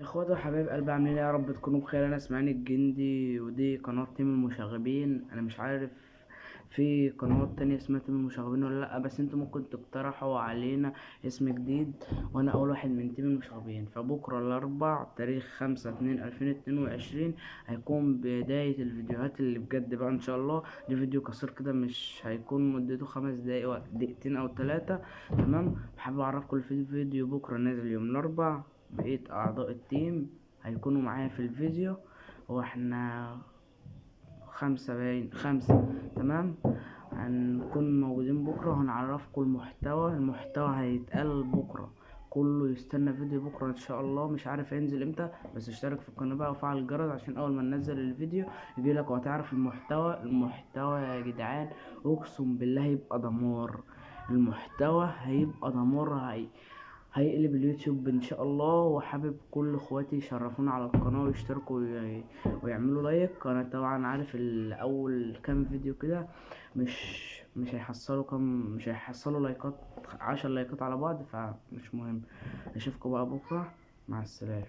إخواتي وحبايب قلبي عاملين إيه يا رب؟ تكونوا بخير. أنا اسماعيل الجندي ودي قناة تيم المشاغبين. أنا مش عارف في قنوات تانية اسمها تيم المشاغبين ولا لأ بس أنتوا ممكن تقترحوا علينا اسم جديد وأنا أول واحد من تيم المشاغبين. فبكرة الأربع تاريخ خمسة اتنين ألفين اتنين وعشرين هيكون بداية الفيديوهات اللي بجد بقى إن شاء الله. دي فيديو قصير كده مش هيكون مدته خمس دقايق دقيقتين أو تلاتة. تمام؟ حابب أعرفكم الفيديو. فيديو بكرة نازل يوم الأربع. بقية أعضاء التيم هيكونوا معايا في الفيديو. هو إحنا خمسة باين خمسة تمام؟ هنكون موجودين بكرة وهنعرفكم المحتوى. المحتوى هيتقال بكرة. كله يستنى فيديو بكرة إن شاء الله. مش عارف هينزل إمتى بس اشترك في القناة بقى وفعل الجرس عشان أول ما ننزل الفيديو يجيلك وهتعرف المحتوى. المحتوى يا جدعان أقسم بالله هيبقى دمار. المحتوى هيبقى دمار هي هيقلب اليوتيوب إن شاء الله وحابب كل إخواتي يشرفونا على القناة ويشتركوا وي... ويعملوا like. أنا طبعا عارف الأول كام فيديو كده مش مش هيحصلوا كام مش هيحصلوا لايكات عشر لايكات على بعض فمش مهم. أشوفكم بقى بكرة. مع السلامة.